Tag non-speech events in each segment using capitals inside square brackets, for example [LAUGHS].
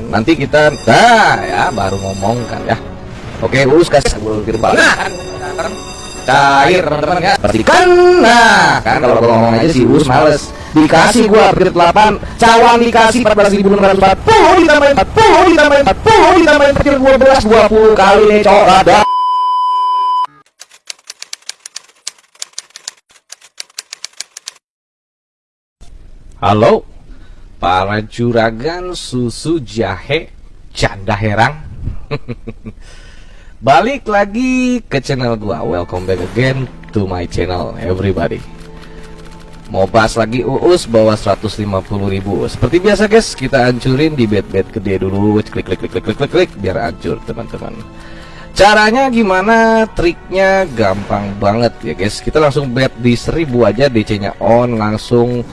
teman-teman nanti kita nah ya baru ngomong kan ya. Oke us kasih bulkir banget cair teman-teman ya. Perhatikan. Nah kan kalau gua ngomong aja si us males. Dikasih gua upgrade 8 cawan dikasih 14.640 ditambahin 40 ditambahin 40 ditambahin petir 12 20 kali nih cowok ada Halo para juragan susu jahe canda herang. [LAUGHS] Balik lagi ke channel gua. Welcome back again to my channel everybody. Mau bahas lagi uus bawa 150 ribu Seperti biasa guys kita hancurin di bed-bed gede dulu. Klik klik klik klik klik klik, biar hancur teman-teman. Caranya gimana? Triknya gampang banget ya guys. Kita langsung bet di 1000 aja DC nya on langsung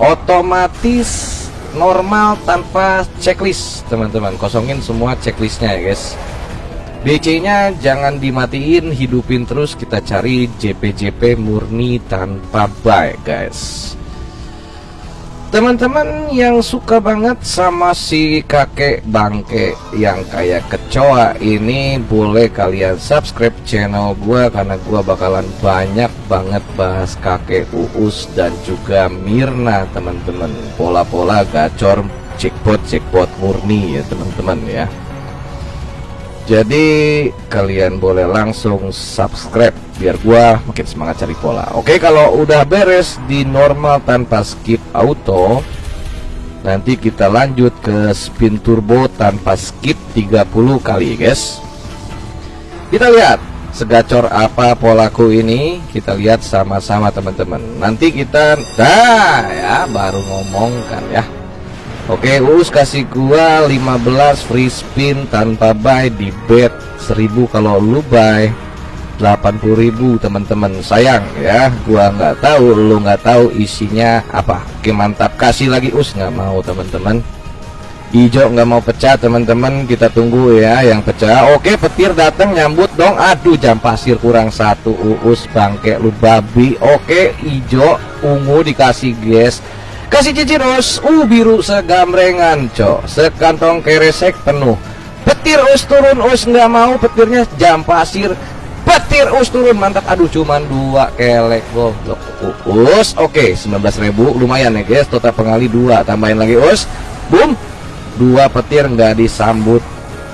otomatis normal tanpa checklist teman-teman. Kosongin semua checklistnya ya guys. DC nya jangan dimatiin hidupin terus. Kita cari JP-JP murni tanpa buy guys teman-teman yang suka banget sama si kakek bangke yang kayak kecoa ini boleh kalian subscribe channel gua karena gua bakalan banyak banget bahas kakek uus dan juga Mirna teman-teman. Pola-pola gacor jackpot murni ya teman-teman ya jadi kalian boleh langsung subscribe biar gua makin semangat cari pola. Oke kalau udah beres di normal tanpa skip auto nanti kita lanjut ke spin turbo tanpa skip 30 kali guys. Kita lihat segacor apa polaku ini. Kita lihat sama-sama teman-teman. Nanti kita nah ya baru ngomong kan ya Oke us kasih gua 15 free spin tanpa buy di bet 1000 kalau lu buy 80.000 teman-teman. Sayang ya gua nggak tahu lu nggak tahu isinya apa. Oke mantap. Kasih lagi us. Nggak mau teman-teman. Hijau nggak mau pecah teman-teman. Kita tunggu ya yang pecah. Oke petir datang nyambut dong. Aduh jam pasir kurang satu uus bangke lu babi. Oke hijau ungu dikasih guys kasih cincin us uh biru segambrengan cok. Sekantong keresek penuh. Petir us turun us nggak mau petirnya jam pasir. Petir us turun mantap. Aduh cuman dua kelek goblok. Us oke okay, 19.000 lumayan ya guys. Total pengali dua tambahin lagi us. Boom dua petir nggak disambut.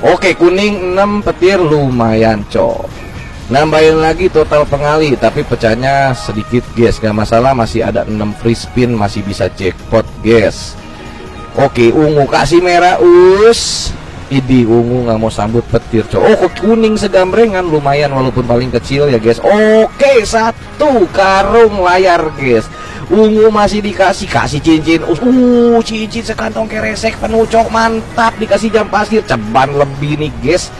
Oke okay, kuning 6 petir. Lumayan cok nambahin lagi total pengali tapi pecahnya sedikit guys. Gak masalah masih ada 6 free spin masih bisa jackpot guys. Oke ungu kasih merah us. Ini ungu nggak mau sambut petir cow oh kuning segambrengan lumayan walaupun paling kecil ya guys. Oke satu karung layar guys. Ungu masih dikasih kasih cincin uh cincin sekantong keresek penuh cok. Mantap dikasih jam pasir. Ceban lebih nih guys.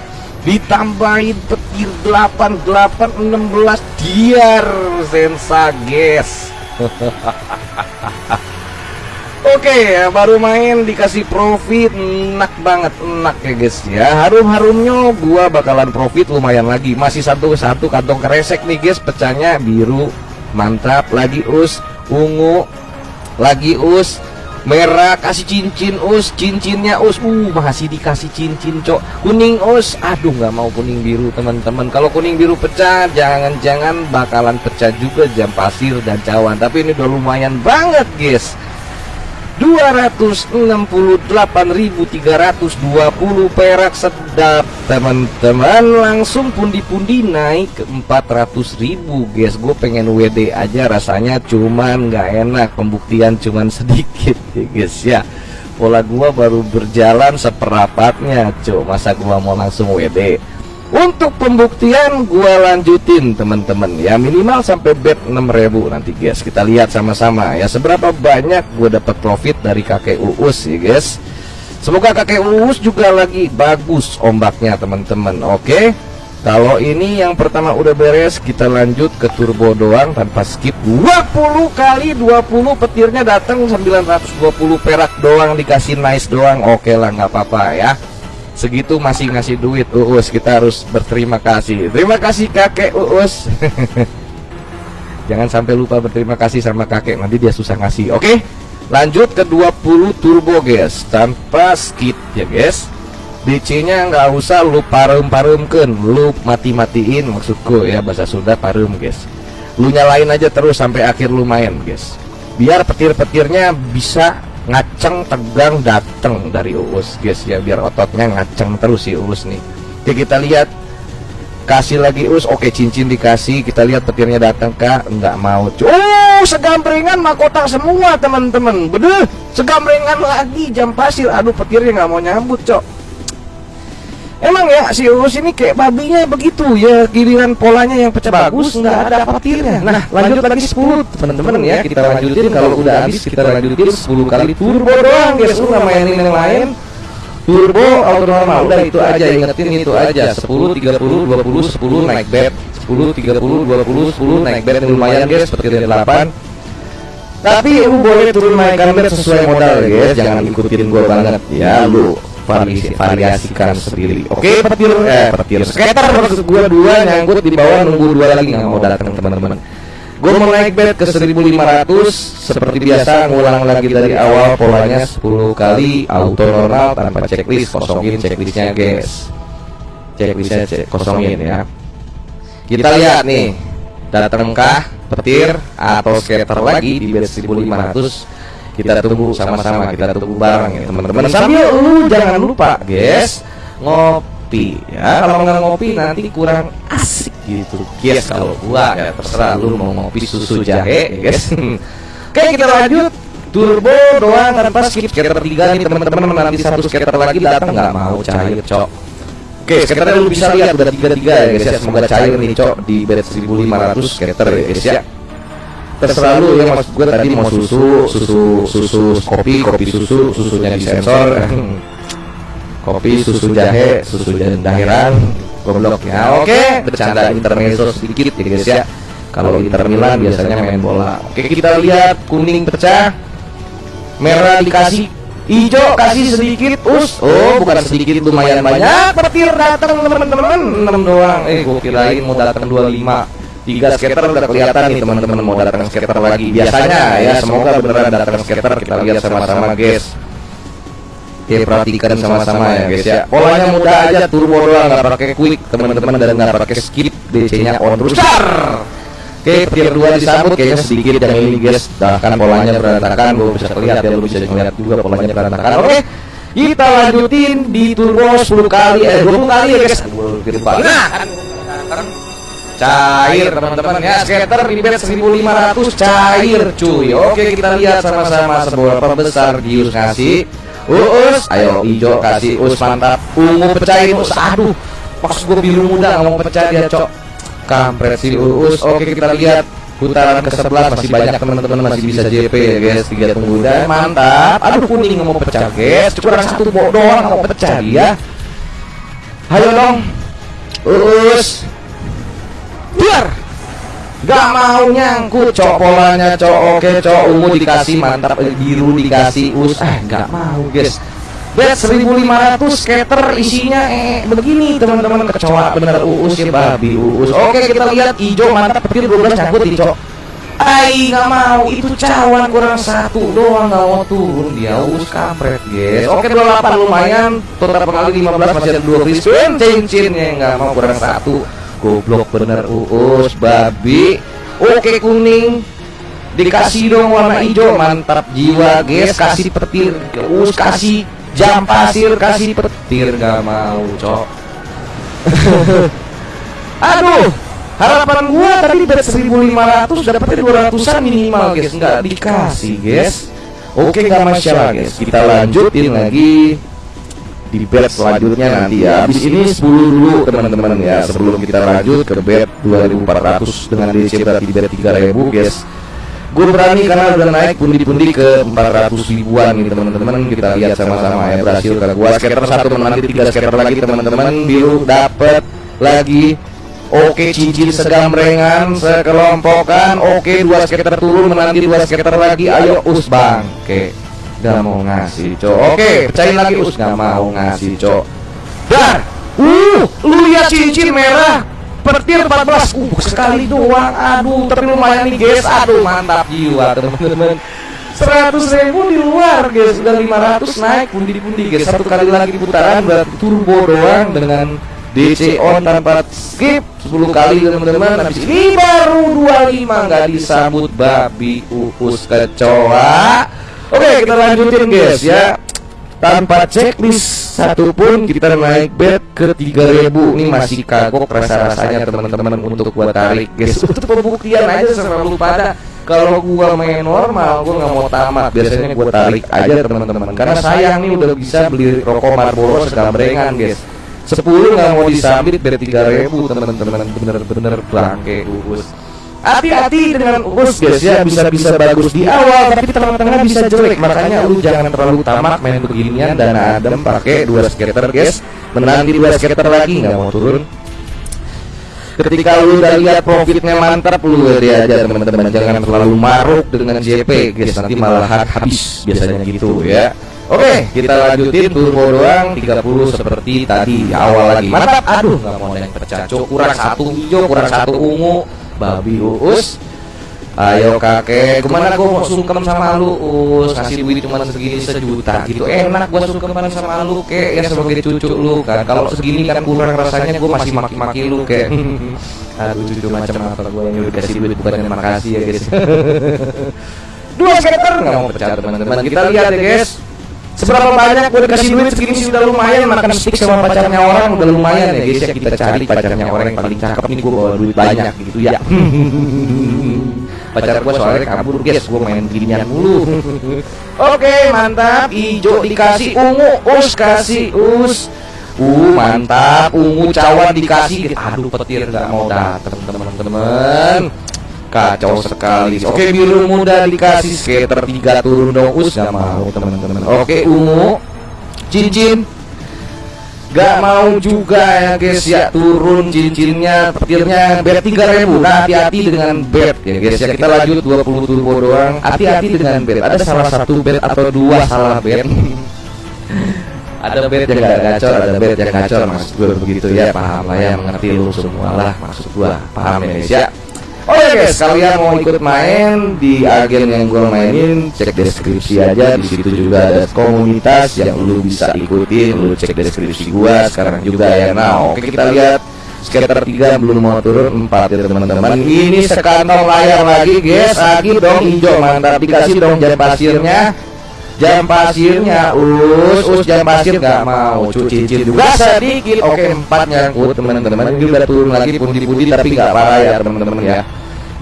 Ditambahin petir 8 8 16 diar sensa guys Oke okay, baru main dikasih profit. Enak banget enak ya guys ya. Harum-harumnya gua bakalan profit lumayan lagi. Masih satu-satu kantong kresek nih guys. Pecahnya biru mantap. Lagi us ungu lagi us merah kasih cincin us cincinnya us. Uh masih dikasih cincin cok. Kuning us. Aduh nggak mau kuning biru teman-teman. Kalau kuning biru pecah jangan-jangan bakalan pecah juga jam pasir dan cawan. Tapi ini udah lumayan banget guys 268.320 perak sedap. Teman-teman langsung pundi-pundi naik ke 400.000 guys gue pengen WD aja rasanya cuman nggak enak pembuktian cuman sedikit [LAUGHS] ya guys ya. Pola gua baru berjalan seperapatnya cok masa gua mau langsung WD untuk pembuktian gua lanjutin teman-teman. Ya minimal sampai bet 6000 nanti guys kita lihat sama-sama. Ya seberapa banyak gua dapat profit dari kakek uus ya guys. Semoga kakek uus juga lagi bagus ombaknya teman-teman. Oke? Kalau ini yang pertama udah beres kita lanjut ke turbo doang tanpa skip. 20 kali 20 petirnya datang 920 perak doang dikasih nice doang. Oke lah nggak apa-apa ya segitu masih ngasih duit Uus. Kita harus berterima kasih. Terima kasih kakek Uus. [LAUGHS] Jangan sampai lupa berterima kasih sama kakek. Nanti dia susah ngasih oke? Lanjut ke 20 turbo guys. Tanpa skid ya guys. DC nya nggak usah lu parum-parumkan lu mati-matiin maksudku ya bahasa Sunda parum guys. Lu nyalain aja terus sampai akhir lu main guys. Biar petir-petirnya bisa ngaceng tegang dateng dari uus guys ya biar ototnya ngaceng terus si uus nih. Oke kita lihat kasih lagi us oke cincin dikasih kita lihat petirnya datang kak. Nggak mau oh segambrengan mahkota semua teman-teman. Bener segambrengan lagi jam pasir. Aduh petirnya nggak mau nyambut cok Emang ya si Uus ini kayak babinya begitu. Ya giliran polanya yang pecah bagus nggak ada petirnya. Nah lanjut lagi 10 teman-teman ya. kita lanjutin kalau udah habis kita lanjutin 10 kali turbo doang. guys lu nggak mainin yang lain. Turbo auto normal. Udah itu aja. Ingetin itu aja. 10 30 20 10 naik bed. 10 30 20 10 naik bed. Lumayan guys petirnya 8 tapi lu boleh turun naikkan bed sesuai modal guys. Jangan ikutin gua banget. Ya lu variasi, variasikan sendiri. oke okay, petir eh petir. skater maksud gue dua nyangkut di bawah nunggu dua lagi nggak mau datang teman-teman. Gue mau naik bed ke 1500 seperti biasa ngulang lagi dari awal polanya 10 kali auto normal tanpa checklist kosongin checklistnya guys. Checklistnya cek, kosongin ya. Kita lihat nih datangkah petir atau skater lagi di bed 1500 kita tunggu sama-sama kita tunggu bareng ya teman-teman. Sambil lu jangan lupa guys ngopi ya. Kalau nggak ngopi nanti kurang asik gitu. Guys kalau gua ya terserah lu mau ngopi susu jahe ya guys. [LAUGHS] Oke kita lanjut. Turbo doang tanpa skip. Skater tiga nih teman-teman. Nanti satu skater lagi datang nggak mau cair cok. Oke, skaternya lu bisa lihat udah tiga tiga ya guys ya. Semoga cair nih cok di bed 1500 skater ya guys ya terserah lu ya maksud gue tadi mau susu susu susu kopi kopi susu susunya di sensor. [LAUGHS] Kopi susu jahe susu dahiran goblok ya. Oke bercanda intermezzo sedikit ya guys ya. Kalau Inter Milan biasanya main bola. Oke kita lihat kuning pecah. Merah dikasih hijau kasih sedikit us. Oh bukan sedikit lumayan banyak. Petir datang teman-teman. Enam doang. Eh gue kirain mau datang 25 tiga skater udah kelihatan nih teman-teman mau datang skater lagi. Biasanya ya semoga beneran datang skater kita lihat sama-sama guys. Oke perhatikan sama-sama ya guys ya. Polanya mudah aja turbo doang nggak pakai quick. Teman-teman dan nggak pakai skip DC nya on terus Oke petir dua disambut kayaknya sedikit yang ini guys. Bahkan polanya berantakan gue bisa lihat ya lu bisa ngeliat juga polanya berantakan. Oke kita lanjutin di turbo 10 kali eh 20 kali ya guys. Nah kan cair teman-teman. Ya skater di bed 1500 cair cuy. Oke kita lihat sama-sama seberapa besar Gius kasih. Uus ayo hijau kasih. Us mantap. Ungu pecahin Us. Aduh pas gue biru muda mau pecah dia cok. Kampret si Uus oke kita lihat. Putaran ke sebelah masih banyak teman-teman. Masih bisa JP ya guys. Tiga tunggu dan mantap. Aduh kuning mau pecah guys. Kurang satu doang mau pecah dia. Ayo dong. Uus biar Gak mau nyangkut cok polanya cok. oke cok. ungu dikasih mantap biru dikasih us. Eh gak mau guys. Bet 1500 skater isinya eh begini teman-teman. Kecoa bener uus ya babi uus. Oke kita lihat hijau mantap petir 12 nyangkut di cok. Ai gak mau itu cawan kurang satu doang gak mau turun. Dia us kampret guys. Oke 28 lumayan total pengali 15 masih ada dua free spin cincinnya gak mau kurang satu goblok bener uus babi. Oke kuning. Dikasih dong warna hijau mantap jiwa guys. Kasih petir. Us kasih jam pasir kasih petir. Gak mau cok. [LAUGHS] Aduh harapan gua tadi bet 1500 dapetnya 200an minimal guys. Nggak dikasih guys. Oke nggak masalah guys. Kita lanjutin lagi di bed selanjutnya nanti ya. Habis ini 10 dulu teman-teman ya. Sebelum kita lanjut ke bed 2400 dengan DC berarti bed 3000 guys. Gue berani karena udah naik pundi-pundi ke 400 ribuan nih teman-teman. Kita lihat sama-sama ya berhasil ke gua. Skater satu nanti tiga skater lagi teman-teman. Biru dapat lagi. Oke cincin segambrengan sekelompokan. Oke dua skater turun menanti dua skater lagi. Ayo us bang Oke Gak mau ngasih cok. Oke pecahin lagi us. Gak mau ngasih cok. Dar Uh Lu lihat cincin merah? Petir 14 Uh sekali doang. Aduh tapi lumayan nih guys. Aduh mantap jiwa teman-teman. 100 ribu di luar guys. Udah 500 naik pundi-pundi guys. Satu kali lagi putaran berarti turbo doang Dengan DC on tanpa skip. 10 kali teman-teman. Habis ini baru 25 nggak disambut babi uus kecoa Oke kita lanjutin guys ya. Tanpa checklist satupun kita naik bet ke 3000 Ini masih kagok rasa-rasanya teman-teman untuk buat tarik guys. [LAUGHS] Untuk pembuktian aja sama lu pada. Kalau gua main normal gua nggak mau tamat. Biasanya gua tarik aja teman-teman. Karena sayang nih udah bisa beli rokok Marlboro segambrengan guys. 10 nggak mau disambit biar 3000 teman-teman. Bener-bener bangke uus hati-hati dengan uus guys ya bisa-bisa bagus di awal tapi tengah-tengah bisa jelek makanya lu jangan terlalu tamak main beginian dan adem pakai dua skater guys menanti dua skater lagi nggak mau turun ketika lu udah lihat profitnya mantap lu ya aja teman-teman jangan terlalu maruk dengan JP guys nanti malah habis biasanya gitu ya Oke, kita lanjutin turbo doang 30 seperti tadi awal lagi. Mantap. Aduh, nggak mau yang pecah. Kurang satu hijau, kurang satu ungu. Babi uus. Ayo kakek, ke mana gua mau sungkem sama lu us Kasih duit cuma segini sejuta. Gitu Enak gua sungkeman sama lu kek Ya sebagai cucu lu kan? Kalau segini kan kurang rasanya gua masih maki-maki lu kek. [LAUGHS] Aduh cucu macam apa gua yang udah kasih duit bukan yang makasih ya guys. [LAUGHS] Dua skater nggak mau pecah teman-teman. Kita lihat ya guys Seberapa banyak gue dikasih duit segini sih udah lumayan makan stick sama pacarnya orang udah lumayan ya guys ya. Kita cari pacarnya orang yang paling cakep. Ini gue bawa duit banyak gitu ya. [LAUGHS] Pacar gue soalnya kabur guys. Gue main ginian mulu. [LAUGHS] Oke mantap. Hijau dikasih ungu us kasih us. Uh mantap. Ungu cawan dikasih. Aduh petir nggak mau dateng teman-teman kacau sekali. Oke biru muda dikasih skater tiga turun dong. Us gak mau teman-teman. Oke ungu. Cincin. Gak mau juga ya guys ya. Turun cincinnya petirnya bet 3000 nah hati-hati dengan bet ya guys ya. Kita lanjut 20 turbo doang. Hati-hati dengan bet ada salah satu bet atau dua salah bet [LAUGHS] ada bet yang gak gacor ada bet yang gacor. Maksud gue begitu ya. Paham lah ya mengerti lu semua lah. Maksud gue paham ya guys ya Oh ya guys, kalian mau ikut main di agen yang gue mainin, cek deskripsi aja. Di situ juga ada komunitas yang lu bisa ikutin. Lu cek deskripsi gue sekarang juga ya. Nah, oke kita lihat skater tiga belum mau turun empat ya teman-teman. Ini sekantong layar lagi guys. Lagi dong hijau mantap dikasih dong jam pasirnya. Jam pasirnya us us jam pasir nggak mau. Cuci cincin juga sedikit oke empat nyangkut teman-teman. Ini udah turun lagi pundi-pundi tapi nggak parah ya teman-teman ya.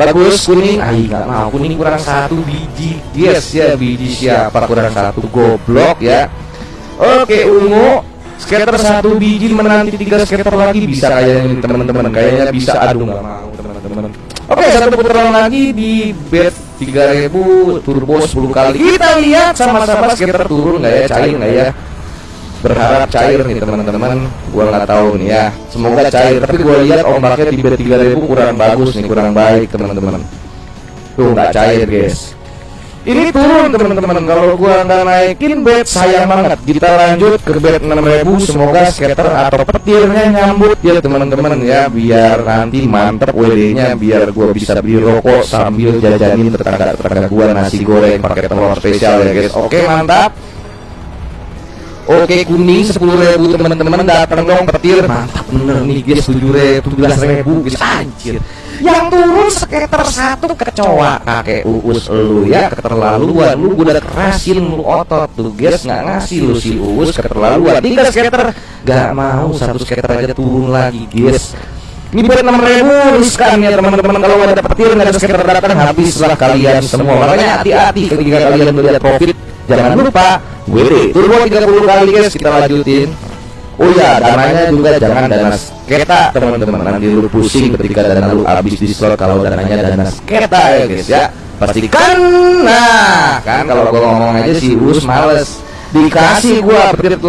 Bagus kuning. Ah nggak mau. Kuning kurang satu biji. Yes ya biji siapa? Kurang satu. Goblok ya. Oke ungu. Skater satu biji menanti tiga skater lagi. Bisa kayaknya teman-teman. Kayaknya bisa. Aduh nggak mau oke satu putaran lagi di bet 3000 turbo 10 kali. Kita lihat sama-sama skater turun nggak ya cair nggak ya? Berharap cair nih teman-teman. Gua nggak tahu nih ya. Semoga cair tapi gua lihat ombaknya di bet 3000 kurang bagus nih kurang baik teman-teman. Tuh nggak cair guys ini turun teman-teman. kalau gua nggak naikin bet sayang banget. Kita lanjut ke bet 6000 semoga skater atau petirnya nyambut ya teman-teman ya. Biar nanti mantep WD nya biar gua bisa beli rokok sambil jajanin tetangga-tetangga gua nasi goreng pakai telur spesial ya guys. Oke mantap Oke kuning sepuluh ribu teman-teman datang dong petir. Mantap bener nih guys tujuh ribu belas ribu guys anjir. Yang turun sekitar satu kecoa. Kakek uus lu ya keterlaluan. Lu udah kerasin lu otot tuh guys. Nggak ngasih lu si uus keterlaluan. Tiga skater gak mau satu skater aja turun lagi guys. Ini buat enam ribu riskan ya teman-teman. Kalau ada petir nggak ada skater datang habislah kalian semua. Makanya hati-hati ketika kalian melihat profit jangan lupa WD turbo 30 kali guys kita lanjutin. Oh ya, dananya juga jangan dana sketa teman-teman. Nanti lu pusing ketika dana lu habis di slot kalau dananya dana sketa ya guys ya. Pastikan nah kan kalau gua ngomong aja si Us males. Dikasih gua petir 8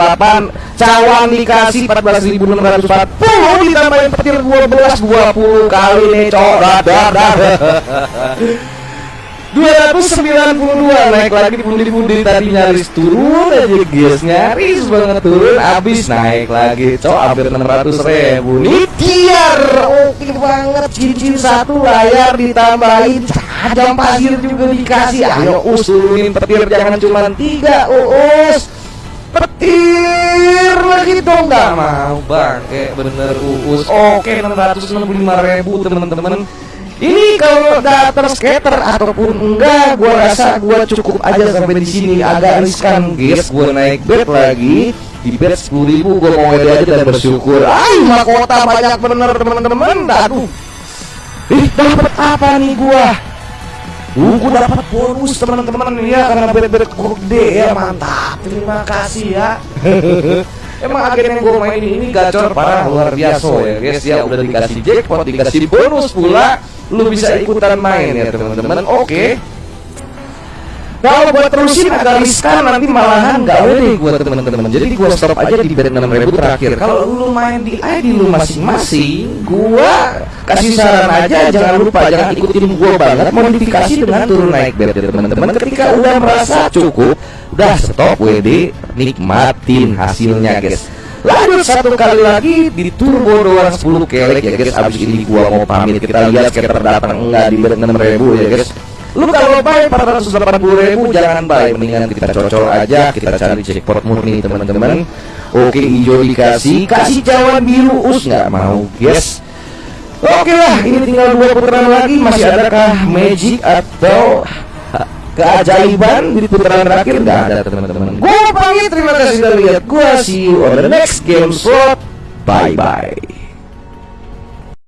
cawan dikasih 14.640 ditambahin petir 12 20 kali nih cok [LAUGHS] 292 naik lagi pundi-pundi tadi nyaris turun aja guys nyaris banget turun habis naik lagi cok hampir 600 ribu. Nih tiar oke banget cincin satu layar ditambahin tajam pasir juga dikasih. Ayo usulin petir jangan cuma tiga uus petir lagi dong nggak mau bangke bener uus oke 665 ribu teman-teman ini kalau data skater ataupun enggak, gua rasa gua cukup aja sampai di sini agak riskan, guys. Gua naik bet lagi di sepuluh ribu, gua mau aja dan bersyukur. Ay, mahkota banyak bener teman-teman. Aduh, ih dapat apa nih gua? Uh, gua dapat bonus teman-teman ya karena bet-bet gede ya mantap. Terima kasih ya. [LAUGHS] Emang agen yang gue main ini gacor parah luar biasa ya guys ya udah dikasih jackpot dikasih bonus pula lu bisa ikutan main ya teman-teman oke okay. Kalau buat terusin agak riskan nanti malahan gak deh buat teman-teman. Jadi gua stop aja di bed 6000 terakhir. Kalau lu main di ID lu masing-masing, gua kasih saran aja jangan lupa jangan ikutin gua banget modifikasi dengan turun naik bed ya teman-teman. Ketika udah merasa cukup, udah stop WD, nikmatin hasilnya guys. Lanjut satu kali lagi di turbo doang 10 kelek ya guys Abis ini gua mau pamit Kita lihat skater datang enggak di bed 6000 ya guys. Lu kalau buy 480 ribu jangan buy Mendingan kita cocol aja Kita cari jackpot murni teman-teman. Oke hijau dikasih Kasih cawan biru us nggak mau guys. Oke lah ini tinggal dua putaran lagi Masih adakah magic atau keajaiban di putaran terakhir nggak ada teman-teman. Gue pamit terima kasih sudah lihat. Gue see you on the next game slot. Bye bye.